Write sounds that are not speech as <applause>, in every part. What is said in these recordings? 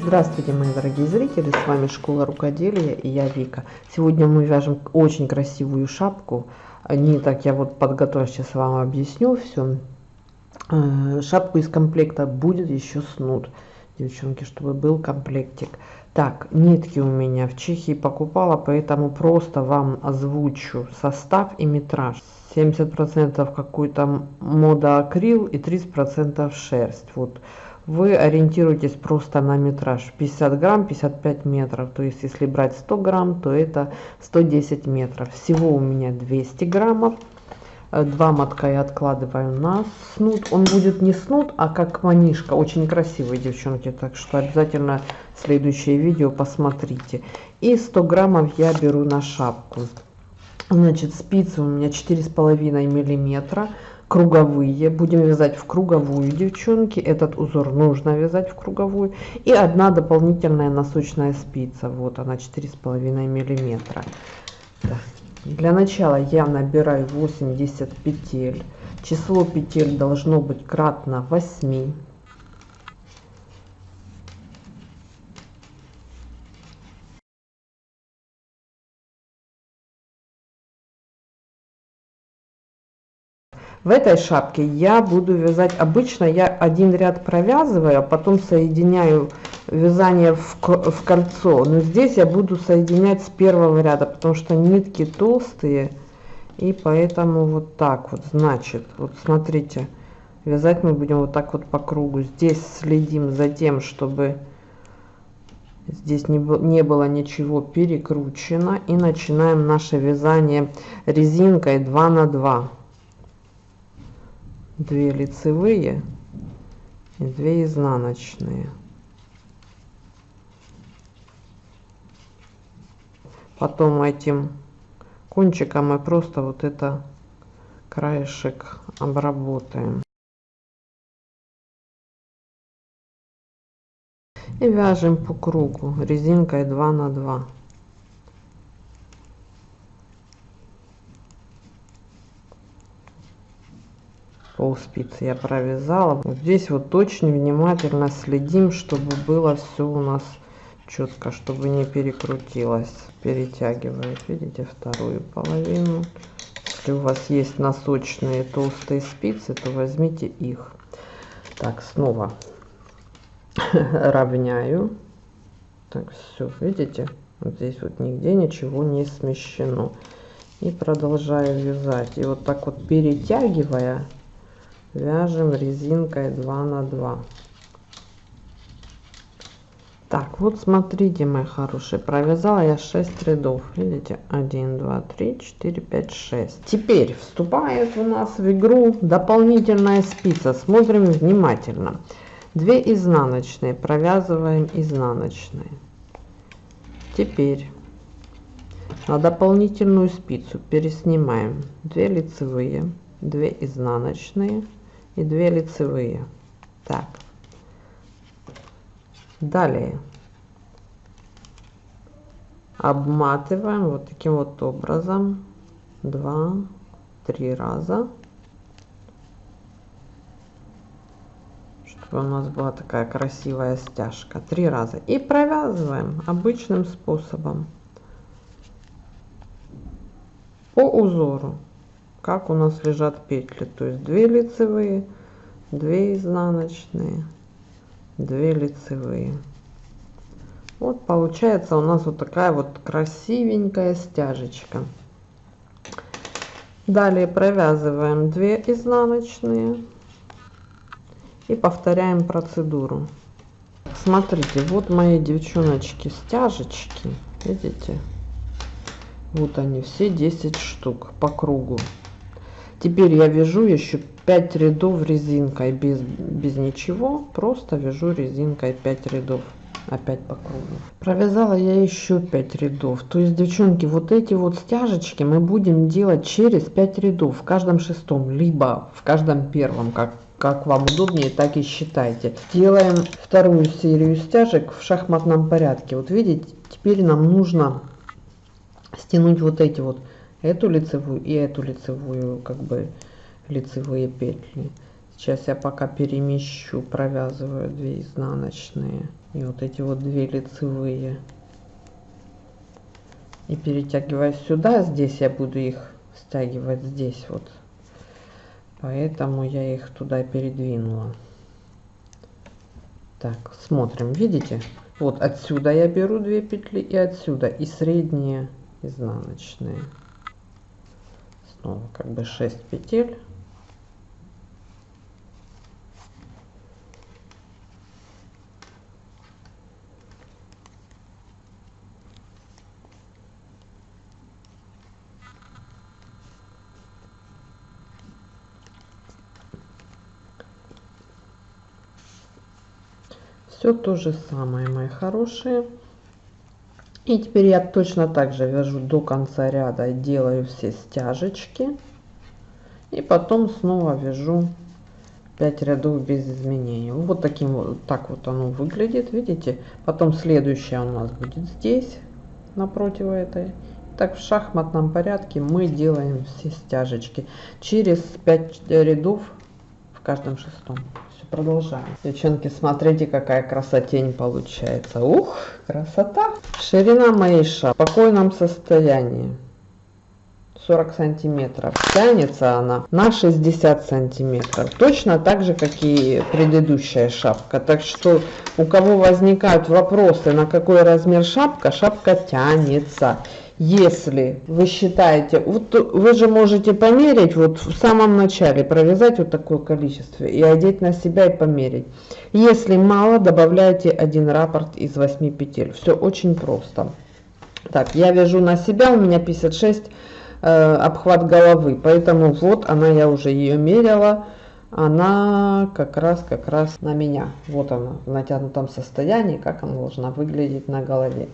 Здравствуйте, мои дорогие зрители, с вами Школа Рукоделия и я Вика. Сегодня мы вяжем очень красивую шапку. Не так я вот подготовлю, сейчас вам объясню все. Э, шапку из комплекта будет еще снуд, девчонки, чтобы был комплектик. Так, нитки у меня в Чехии покупала, поэтому просто вам озвучу состав и метраж. 70% какой-то мода акрил и 30% шерсть. Вот вы ориентируетесь просто на метраж. 50 грамм 55 метров. То есть если брать 100 грамм то это 110 метров. Всего у меня 200 граммов. Э, два мотка я откладываю на снуд. Он будет не снуд а как манишка. Очень красивый девчонки так что обязательно следующее видео посмотрите. И 100 граммов я беру на шапку. Значит спицы у меня четыре с половиной миллиметра круговые будем вязать в круговую девчонки этот узор нужно вязать в круговую и одна дополнительная носочная спица вот она четыре с половиной миллиметра. Для начала я набираю 80 петель число петель должно быть кратно 8 в этой шапке я буду вязать. Обычно я один ряд провязываю а потом соединяю вязание в, в кольцо. Но здесь я буду соединять с первого ряда потому что нитки толстые. И поэтому вот так вот. Значит вот смотрите вязать мы будем вот так вот по кругу. Здесь следим за тем чтобы здесь не, не было ничего перекручено. И начинаем наше вязание резинкой 2 на 2 2 лицевые и 2 изнаночные. Потом этим кончиком мы просто вот это краешек обработаем. И вяжем по кругу резинкой 2 на 2 пол спицы я провязала. Вот здесь вот очень внимательно следим чтобы было все у нас четко чтобы не перекрутилось. Перетягивает видите вторую половину. Если у вас есть носочные толстые спицы то возьмите их. Так снова <laughs> равняю. Так все видите? Вот здесь вот нигде ничего не смещено. И продолжаю вязать. И вот так вот перетягивая вяжем резинкой 2 на 2 так вот смотрите мои хорошие провязала я 6 рядов. Видите 1 2 3 4 5 6 теперь вступает у нас в игру дополнительная спица. Смотрим внимательно. 2 изнаночные провязываем изнаночные. Теперь на дополнительную спицу переснимаем 2 лицевые 2 изнаночные и 2 лицевые. Так. Далее. Обматываем вот таким вот образом. 2 3 раза. Чтобы у нас была такая красивая стяжка. Три раза. И провязываем обычным способом. По узору как у нас лежат петли? То есть 2 лицевые 2 изнаночные 2 лицевые. Вот получается у нас вот такая вот красивенькая стяжечка. Далее провязываем 2 изнаночные и повторяем процедуру. Смотрите вот мои девчоночки стяжечки видите? Вот они все 10 штук по кругу теперь я вяжу еще 5 рядов резинкой. Без без ничего просто вяжу резинкой 5 рядов. Опять по кругу. Провязала я еще 5 рядов. То есть девчонки вот эти вот стяжечки мы будем делать через 5 рядов. В каждом шестом либо в каждом первом как как вам удобнее так и считайте. Делаем вторую серию стяжек в шахматном порядке. Вот видите теперь нам нужно стянуть вот эти вот эту лицевую и эту лицевую как бы лицевые петли. Сейчас я пока перемещу провязываю 2 изнаночные и вот эти вот две лицевые. И перетягивая сюда здесь я буду их стягивать здесь вот. Поэтому я их туда передвинула. Так смотрим видите? Вот отсюда я беру две петли и отсюда и средние изнаночные как бы 6 петель. Все то же самое мои хорошие и теперь я точно так же вяжу до конца ряда делаю все стяжечки. И потом снова вяжу 5 рядов без изменений. Вот таким вот так вот оно выглядит видите? Потом следующая у нас будет здесь напротив этой. Так в шахматном порядке мы делаем все стяжечки через 5 рядов в каждом шестом Продолжаем. Девчонки, смотрите, какая красотень получается. Ух, красота. Ширина моей шапки в спокойном состоянии. 40 сантиметров. Тянется она на 60 сантиметров. Точно так же, как и предыдущая шапка. Так что у кого возникают вопросы, на какой размер шапка, шапка тянется если вы считаете, вот вы же можете померить, вот в самом начале провязать вот такое количество и одеть на себя и померить. Если мало, добавляйте один раппорт из 8 петель. Все очень просто. Так, я вяжу на себя, у меня 56 э, обхват головы, поэтому вот она, я уже ее мерила. Она как раз, как раз на меня. Вот она в натянутом состоянии, как она должна выглядеть на голове.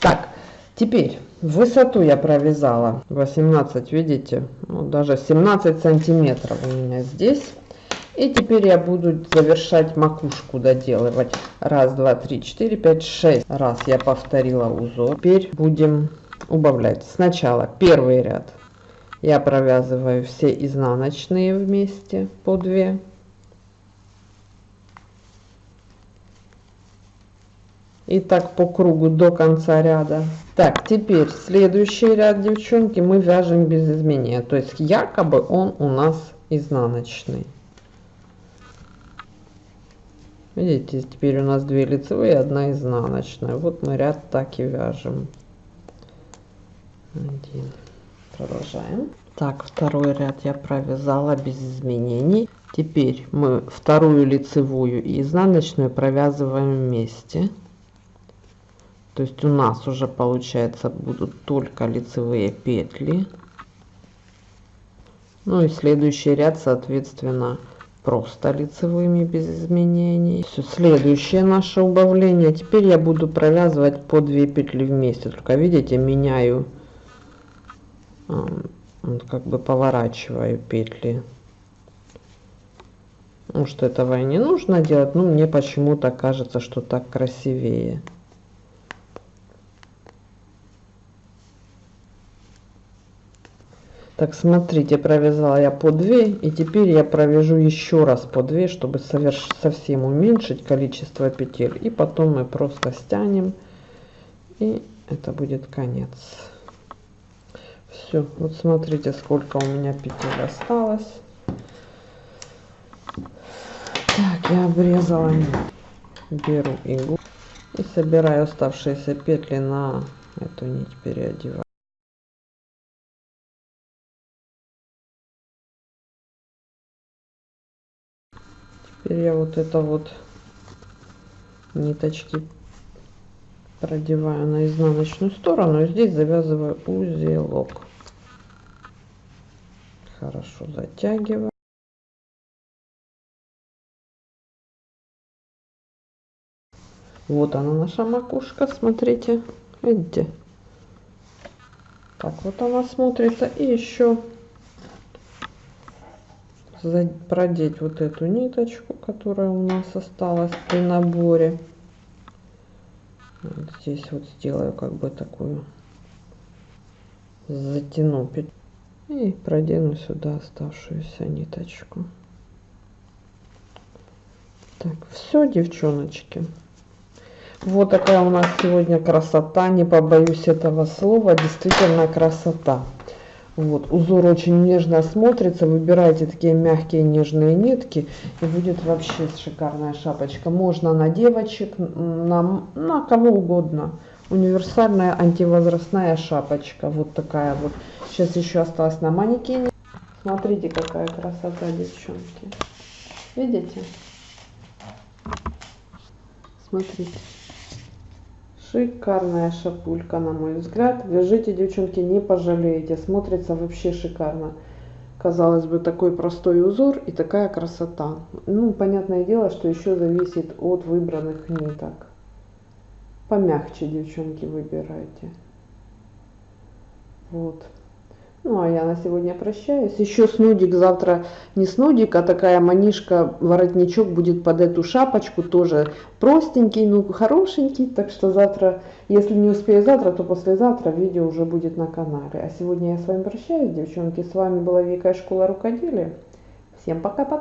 Так, Теперь высоту я провязала 18, видите, ну, даже 17 сантиметров у меня здесь. И теперь я буду завершать макушку доделывать. Раз, два, три, четыре, пять, шесть раз я повторила узор. Теперь будем убавлять. Сначала первый ряд я провязываю все изнаночные вместе по 2 и так по кругу до конца ряда. Так теперь следующий ряд девчонки мы вяжем без изменения. То есть якобы он у нас изнаночный. Видите теперь у нас две лицевые одна изнаночная. Вот мы ряд так и вяжем. Один. продолжаем. Так второй ряд я провязала без изменений. Теперь мы вторую лицевую и изнаночную провязываем вместе то есть у нас уже получается будут только лицевые петли. Ну и следующий ряд соответственно просто лицевыми без изменений. Все следующее наше убавление. Теперь я буду провязывать по 2 петли вместе. Только видите меняю как бы поворачиваю петли. Может этого и не нужно делать. Но мне почему-то кажется что так красивее Так, смотрите, провязала я по 2, и теперь я провяжу еще раз по 2, чтобы соверш... совсем уменьшить количество петель. И потом мы просто стянем, и это будет конец. Все, вот смотрите, сколько у меня петель осталось. Так, я обрезала, беру иглу и собираю оставшиеся петли на эту нить переодеваю. Теперь я вот это вот ниточки продеваю на изнаночную сторону и здесь завязываю узелок. Хорошо затягиваю. Вот она наша макушка, смотрите, видите? Так вот она смотрится. И еще продеть вот эту ниточку, которая у нас осталась при наборе. Вот здесь вот сделаю как бы такую затяну и продену сюда оставшуюся ниточку. Так, все, девчоночки. Вот такая у нас сегодня красота, не побоюсь этого слова, действительно красота. Вот, узор очень нежно смотрится, выбирайте такие мягкие нежные нитки, и будет вообще шикарная шапочка. Можно на девочек, на, на кого угодно. Универсальная антивозрастная шапочка, вот такая вот. Сейчас еще осталось на манекене. Смотрите, какая красота, девчонки. Видите? Смотрите. Шикарная шапулька, на мой взгляд. Вяжите, девчонки, не пожалеете. Смотрится вообще шикарно. Казалось бы, такой простой узор и такая красота. Ну, понятное дело, что еще зависит от выбранных ниток. Помягче, девчонки, выбирайте. Вот. Ну, а я на сегодня прощаюсь. Еще снудик завтра не снудик, а такая манишка, воротничок будет под эту шапочку. Тоже простенький, ну, хорошенький. Так что завтра, если не успею завтра, то послезавтра видео уже будет на канале. А сегодня я с вами прощаюсь, девчонки. С вами была Вика из школа рукоделия. Всем пока-пока.